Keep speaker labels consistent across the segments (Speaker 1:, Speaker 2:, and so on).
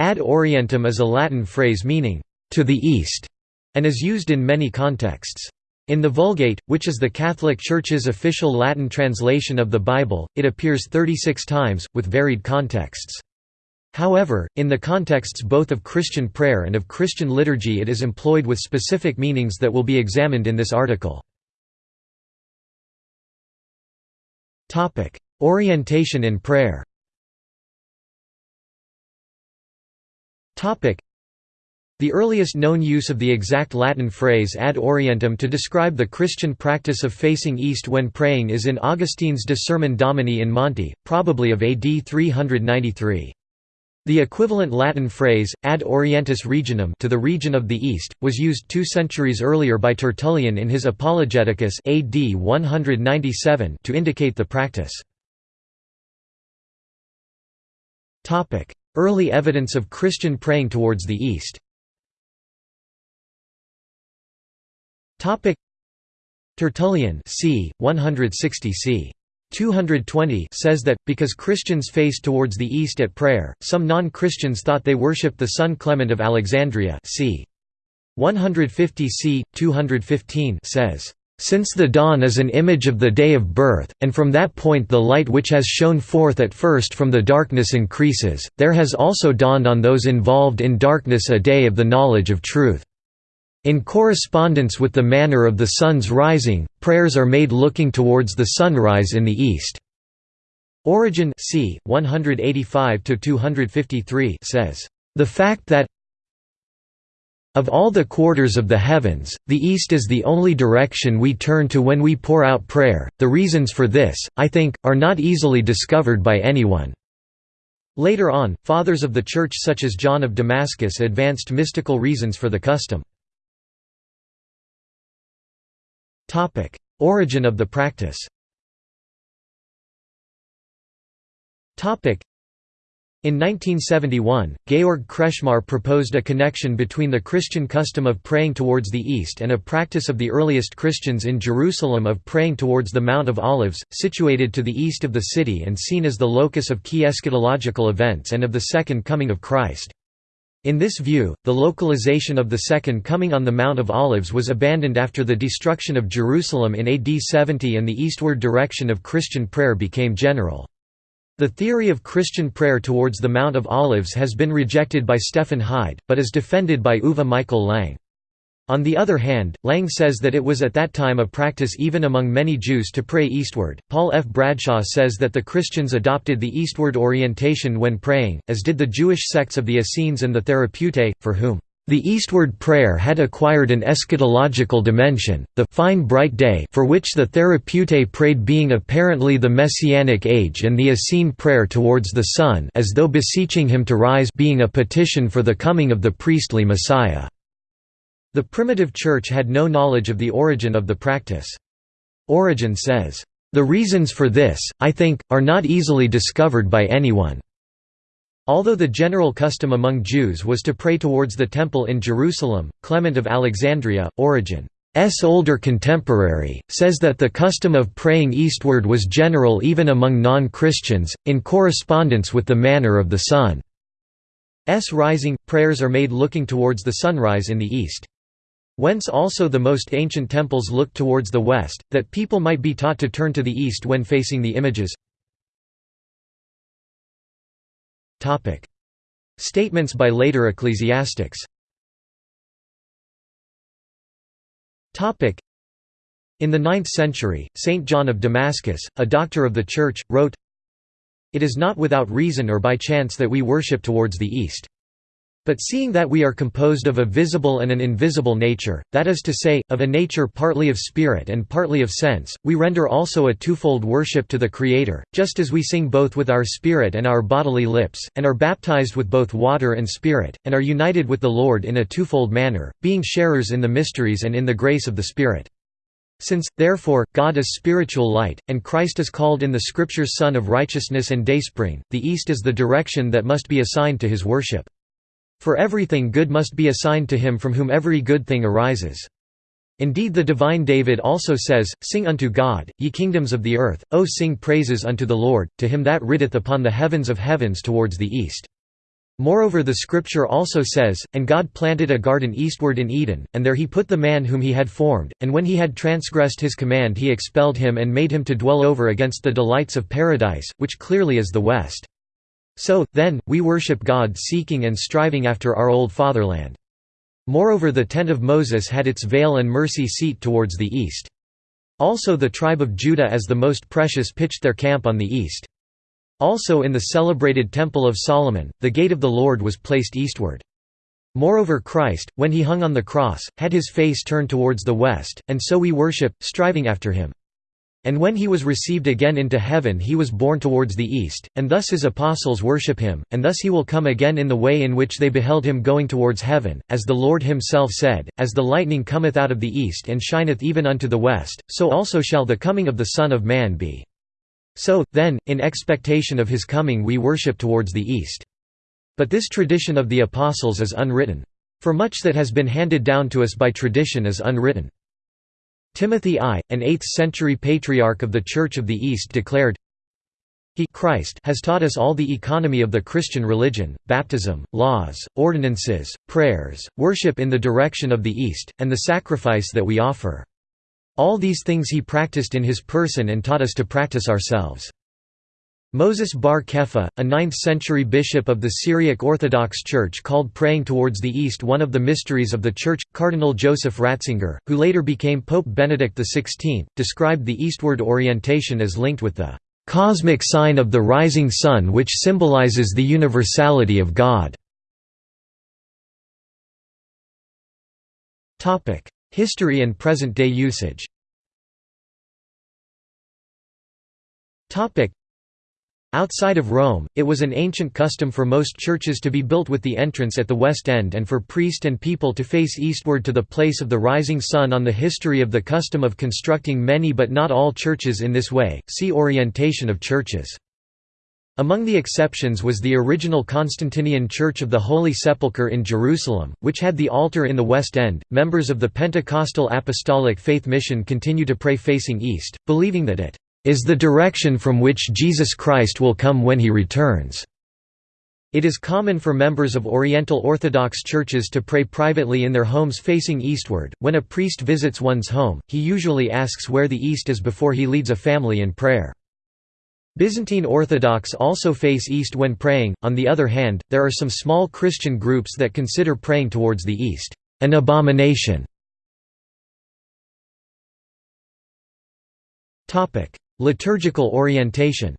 Speaker 1: Ad orientem is a Latin phrase meaning, to the east, and is used in many contexts. In the Vulgate, which is the Catholic Church's official Latin translation of the Bible, it appears 36 times, with varied contexts. However, in the contexts both of Christian prayer and of Christian liturgy it is employed with specific meanings that will be examined in this article. Orientation in prayer the earliest known use of the exact Latin phrase ad orientem to describe the Christian practice of facing east when praying is in Augustine's De Sermone Domini in Monte, probably of AD 393. The equivalent Latin phrase, ad orientis regionum to the region of the east, was used two centuries earlier by Tertullian in his Apologeticus AD 197 to indicate the practice. Early evidence of Christian praying towards the east Tertullian c. 160 c. 220 says that, because Christians faced towards the east at prayer, some non-Christians thought they worshipped the sun Clement of Alexandria c. 150 c. 215 says, "...since the dawn is an image of the day of birth, and from that point the light which has shone forth at first from the darkness increases, there has also dawned on those involved in darkness a day of the knowledge of truth." In correspondence with the manner of the sun's rising, prayers are made looking towards the sunrise in the east. Origen c. 185 says, "...the fact that of all the quarters of the heavens, the east is the only direction we turn to when we pour out prayer. The reasons for this, I think, are not easily discovered by anyone." Later on, fathers of the Church such as John of Damascus advanced mystical reasons for the custom. Origin of the practice. In 1971, Georg Kretschmar proposed a connection between the Christian custom of praying towards the east and a practice of the earliest Christians in Jerusalem of praying towards the Mount of Olives, situated to the east of the city and seen as the locus of key eschatological events and of the Second Coming of Christ. In this view, the localization of the Second Coming on the Mount of Olives was abandoned after the destruction of Jerusalem in AD 70 and the eastward direction of Christian prayer became general. The theory of Christian prayer towards the Mount of Olives has been rejected by Stefan Heid, but is defended by Uwe Michael Lang. On the other hand, Lang says that it was at that time a practice even among many Jews to pray eastward. Paul F. Bradshaw says that the Christians adopted the eastward orientation when praying, as did the Jewish sects of the Essenes and the Therapeutae, for whom the eastward prayer had acquired an eschatological dimension, the fine bright day for which the Therapeutae prayed being apparently the Messianic age and the Essene prayer towards the sun as though beseeching him to rise being a petition for the coming of the priestly Messiah. The primitive Church had no knowledge of the origin of the practice. Origen says, "...the reasons for this, I think, are not easily discovered by anyone." Although the general custom among Jews was to pray towards the Temple in Jerusalem, Clement of Alexandria, Origen's older contemporary, says that the custom of praying eastward was general even among non-Christians, in correspondence with the manner of the sun's rising, prayers are made looking towards the sunrise in the east. Whence also the most ancient temples looked towards the west, that people might be taught to turn to the east when facing the images. Statements by later ecclesiastics. In the 9th century, Saint John of Damascus, a doctor of the Church, wrote, It is not without reason or by chance that we worship towards the east. But seeing that we are composed of a visible and an invisible nature, that is to say, of a nature partly of spirit and partly of sense, we render also a twofold worship to the Creator, just as we sing both with our spirit and our bodily lips, and are baptized with both water and spirit, and are united with the Lord in a twofold manner, being sharers in the mysteries and in the grace of the Spirit. Since, therefore, God is spiritual light, and Christ is called in the Scriptures Sun of Righteousness and Dayspring, the East is the direction that must be assigned to his worship. For everything good must be assigned to him from whom every good thing arises. Indeed the divine David also says, Sing unto God, ye kingdoms of the earth, O sing praises unto the Lord, to him that riddeth upon the heavens of heavens towards the east. Moreover the scripture also says, And God planted a garden eastward in Eden, and there he put the man whom he had formed, and when he had transgressed his command he expelled him and made him to dwell over against the delights of paradise, which clearly is the west. So, then, we worship God seeking and striving after our old fatherland. Moreover the tent of Moses had its veil and mercy seat towards the east. Also the tribe of Judah as the most precious pitched their camp on the east. Also in the celebrated Temple of Solomon, the gate of the Lord was placed eastward. Moreover Christ, when he hung on the cross, had his face turned towards the west, and so we worship, striving after him. And when he was received again into heaven he was borne towards the east, and thus his apostles worship him, and thus he will come again in the way in which they beheld him going towards heaven, as the Lord himself said, As the lightning cometh out of the east and shineth even unto the west, so also shall the coming of the Son of Man be. So, then, in expectation of his coming we worship towards the east. But this tradition of the apostles is unwritten. For much that has been handed down to us by tradition is unwritten. Timothy I, an 8th-century patriarch of the Church of the East declared, He Christ has taught us all the economy of the Christian religion, baptism, laws, ordinances, prayers, worship in the direction of the East, and the sacrifice that we offer. All these things he practiced in his person and taught us to practice ourselves. Moses bar Kepha, a 9th-century bishop of the Syriac Orthodox Church called praying towards the east one of the mysteries of the Church. Cardinal Joseph Ratzinger, who later became Pope Benedict XVI, described the eastward orientation as linked with the "...cosmic sign of the rising sun which symbolizes the universality of God." History and present-day usage Outside of Rome, it was an ancient custom for most churches to be built with the entrance at the west end and for priest and people to face eastward to the place of the rising sun on the history of the custom of constructing many but not all churches in this way, see Orientation of churches. Among the exceptions was the original Constantinian Church of the Holy Sepulchre in Jerusalem, which had the altar in the west end. Members of the Pentecostal Apostolic Faith Mission continue to pray facing east, believing that it is the direction from which Jesus Christ will come when he returns. It is common for members of Oriental Orthodox churches to pray privately in their homes facing eastward. When a priest visits one's home, he usually asks where the east is before he leads a family in prayer. Byzantine Orthodox also face east when praying, on the other hand, there are some small Christian groups that consider praying towards the east, an abomination. Liturgical orientation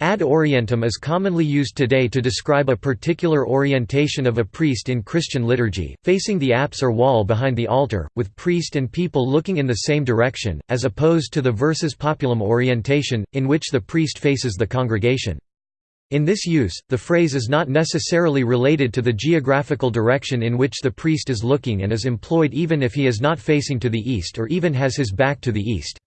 Speaker 1: Ad orientem is commonly used today to describe a particular orientation of a priest in Christian liturgy, facing the apse or wall behind the altar, with priest and people looking in the same direction, as opposed to the versus populum orientation, in which the priest faces the congregation. In this use, the phrase is not necessarily related to the geographical direction in which the priest is looking and is employed even if he is not facing to the east or even has his back to the east.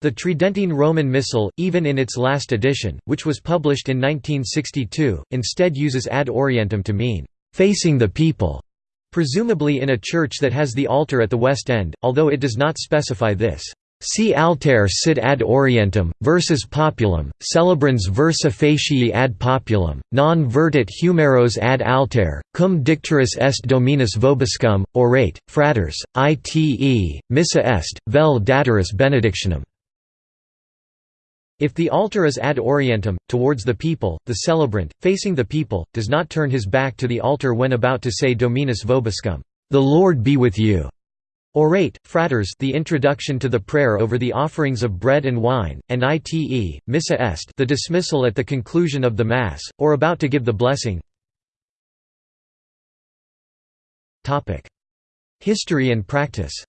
Speaker 1: The Tridentine Roman Missal, even in its last edition, which was published in 1962, instead uses ad orientem to mean, "...facing the people", presumably in a church that has the altar at the west end, although it does not specify this. Si alter sit ad orientem, versus populum, celebrans versa facie ad populum, non vertit humeros ad alter, cum dicturus est dominus vobiscum, orate, fratres, ite, missa est, vel daturus benedictionem. If the altar is ad orientem, towards the people, the celebrant, facing the people, does not turn his back to the altar when about to say Dominus vobiscum, the Lord be with you. Orate, fratres the introduction to the prayer over the offerings of bread and wine, and ite, missa est the dismissal at the conclusion of the Mass, or about to give the blessing. History and practice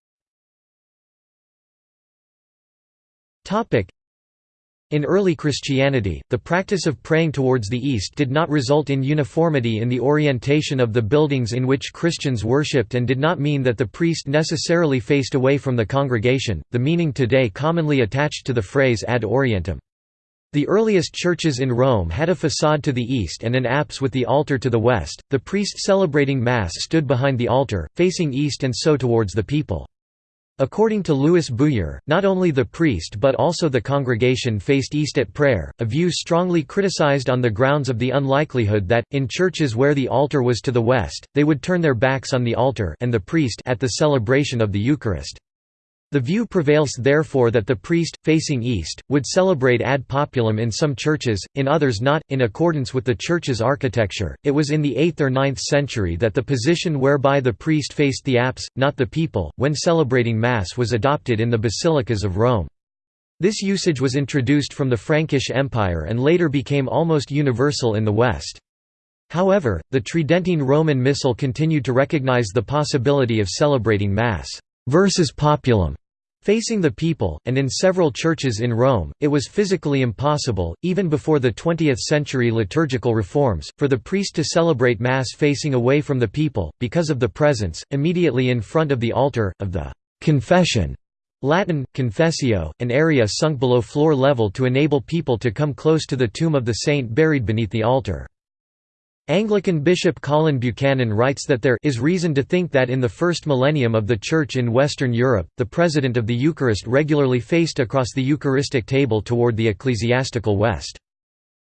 Speaker 1: in early Christianity, the practice of praying towards the east did not result in uniformity in the orientation of the buildings in which Christians worshipped and did not mean that the priest necessarily faced away from the congregation, the meaning today commonly attached to the phrase ad orientem. The earliest churches in Rome had a façade to the east and an apse with the altar to the west. The priest celebrating Mass stood behind the altar, facing east and so towards the people. According to Louis Bouyer, not only the priest but also the congregation faced east at prayer, a view strongly criticized on the grounds of the unlikelihood that, in churches where the altar was to the west, they would turn their backs on the altar and the priest at the celebration of the Eucharist. The view prevails therefore that the priest, facing east, would celebrate ad populum in some churches, in others not, in accordance with the church's architecture. It was in the 8th or 9th century that the position whereby the priest faced the apse, not the people, when celebrating Mass was adopted in the basilicas of Rome. This usage was introduced from the Frankish Empire and later became almost universal in the West. However, the Tridentine Roman Missal continued to recognize the possibility of celebrating Mass versus populum Facing the people, and in several churches in Rome, it was physically impossible, even before the 20th-century liturgical reforms, for the priest to celebrate Mass facing away from the people, because of the presence, immediately in front of the altar, of the «confession» Latin, confessio, an area sunk below floor level to enable people to come close to the tomb of the saint buried beneath the altar. Anglican Bishop Colin Buchanan writes that there is reason to think that in the first millennium of the Church in Western Europe, the President of the Eucharist regularly faced across the Eucharistic table toward the ecclesiastical West.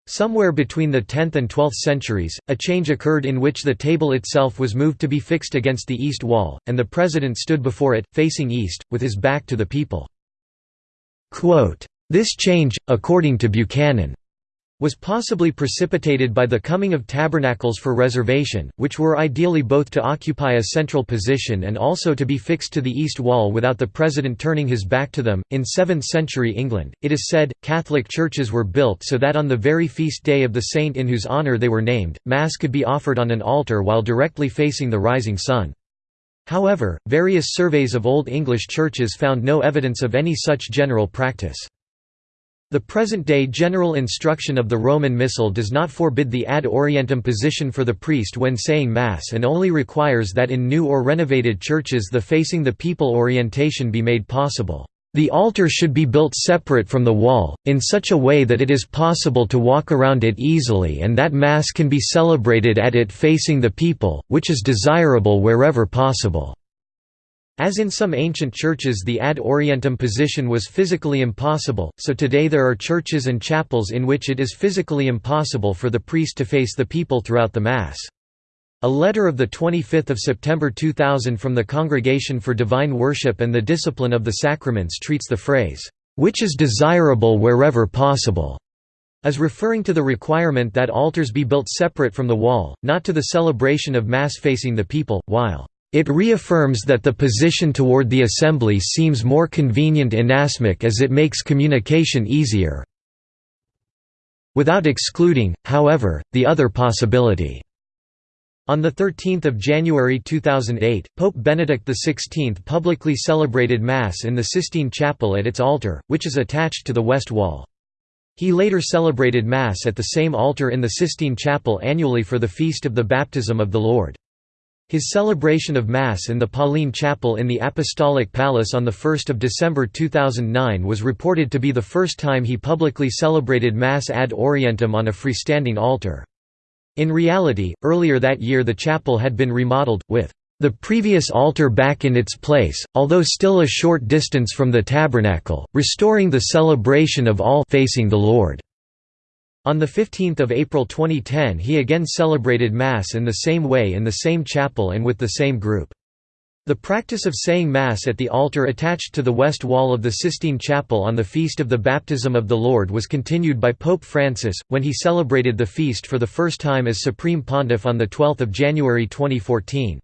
Speaker 1: Somewhere between the 10th and 12th centuries, a change occurred in which the table itself was moved to be fixed against the east wall, and the President stood before it, facing east, with his back to the people. Quote, This change, according to Buchanan, was possibly precipitated by the coming of tabernacles for reservation, which were ideally both to occupy a central position and also to be fixed to the east wall without the president turning his back to them. In 7th century England, it is said, Catholic churches were built so that on the very feast day of the saint in whose honour they were named, Mass could be offered on an altar while directly facing the rising sun. However, various surveys of Old English churches found no evidence of any such general practice. The present-day general instruction of the Roman Missal does not forbid the ad orientem position for the priest when saying Mass and only requires that in new or renovated churches the facing the people orientation be made possible. The altar should be built separate from the wall, in such a way that it is possible to walk around it easily and that Mass can be celebrated at it facing the people, which is desirable wherever possible. As in some ancient churches the ad orientem position was physically impossible, so today there are churches and chapels in which it is physically impossible for the priest to face the people throughout the Mass. A letter of 25 September 2000 from the Congregation for Divine Worship and the Discipline of the Sacraments treats the phrase, "...which is desirable wherever possible." as referring to the requirement that altars be built separate from the wall, not to the celebration of Mass facing the people, while it reaffirms that the position toward the assembly seems more convenient inasmuch as it makes communication easier without excluding, however, the other possibility. On 13 January 2008, Pope Benedict XVI publicly celebrated Mass in the Sistine Chapel at its altar, which is attached to the west wall. He later celebrated Mass at the same altar in the Sistine Chapel annually for the Feast of the Baptism of the Lord. His celebration of Mass in the Pauline Chapel in the Apostolic Palace on 1 December 2009 was reported to be the first time he publicly celebrated Mass ad orientem on a freestanding altar. In reality, earlier that year the chapel had been remodeled, with the previous altar back in its place, although still a short distance from the tabernacle, restoring the celebration of all facing the Lord. On 15 April 2010 he again celebrated Mass in the same way in the same chapel and with the same group. The practice of saying Mass at the altar attached to the west wall of the Sistine Chapel on the Feast of the Baptism of the Lord was continued by Pope Francis, when he celebrated the feast for the first time as Supreme Pontiff on 12 January 2014.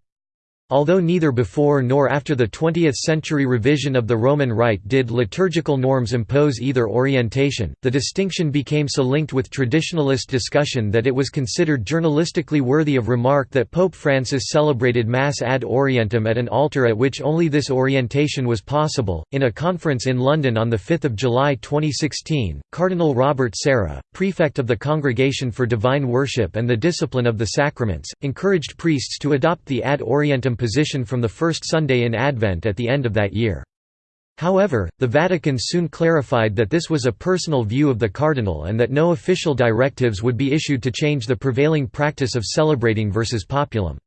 Speaker 1: Although neither before nor after the 20th-century revision of the Roman Rite did liturgical norms impose either orientation, the distinction became so linked with traditionalist discussion that it was considered journalistically worthy of remark that Pope Francis celebrated Mass ad orientem at an altar at which only this orientation was possible. In a conference in London on 5 July 2016, Cardinal Robert Sarah, prefect of the Congregation for Divine Worship and the Discipline of the Sacraments, encouraged priests to adopt the ad orientem position from the first Sunday in Advent at the end of that year. However, the Vatican soon clarified that this was a personal view of the cardinal and that no official directives would be issued to change the prevailing practice of celebrating versus populum.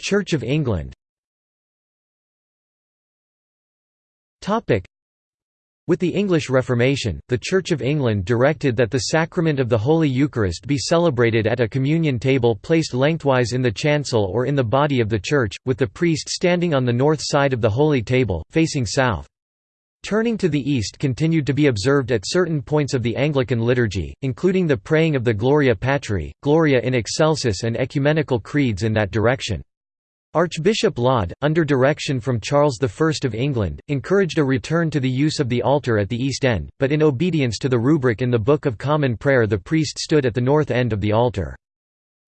Speaker 1: Church of England with the English Reformation, the Church of England directed that the sacrament of the Holy Eucharist be celebrated at a communion table placed lengthwise in the chancel or in the body of the church, with the priest standing on the north side of the Holy Table, facing south. Turning to the east continued to be observed at certain points of the Anglican liturgy, including the praying of the Gloria Patri, Gloria in Excelsis and ecumenical creeds in that direction. Archbishop Laud, under direction from Charles I of England, encouraged a return to the use of the altar at the east end, but in obedience to the rubric in the Book of Common Prayer the priest stood at the north end of the altar.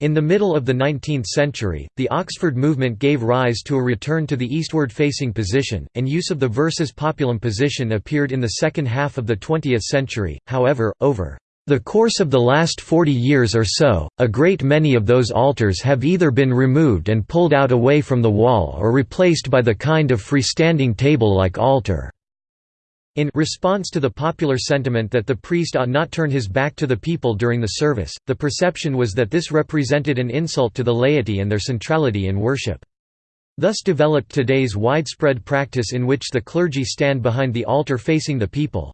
Speaker 1: In the middle of the 19th century, the Oxford movement gave rise to a return to the eastward-facing position, and use of the versus populum position appeared in the second half of the 20th century, however, over the course of the last 40 years or so, a great many of those altars have either been removed and pulled out away from the wall or replaced by the kind of freestanding table-like altar. In response to the popular sentiment that the priest ought not turn his back to the people during the service, the perception was that this represented an insult to the laity and their centrality in worship. Thus developed today's widespread practice in which the clergy stand behind the altar facing the people.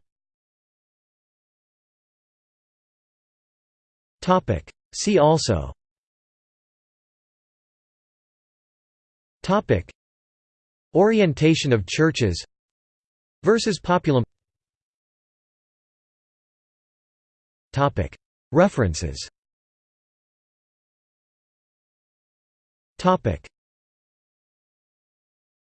Speaker 2: Topic. See also.
Speaker 1: Topic. Orientation of churches. Versus populum.
Speaker 2: Topic. References.
Speaker 1: Topic.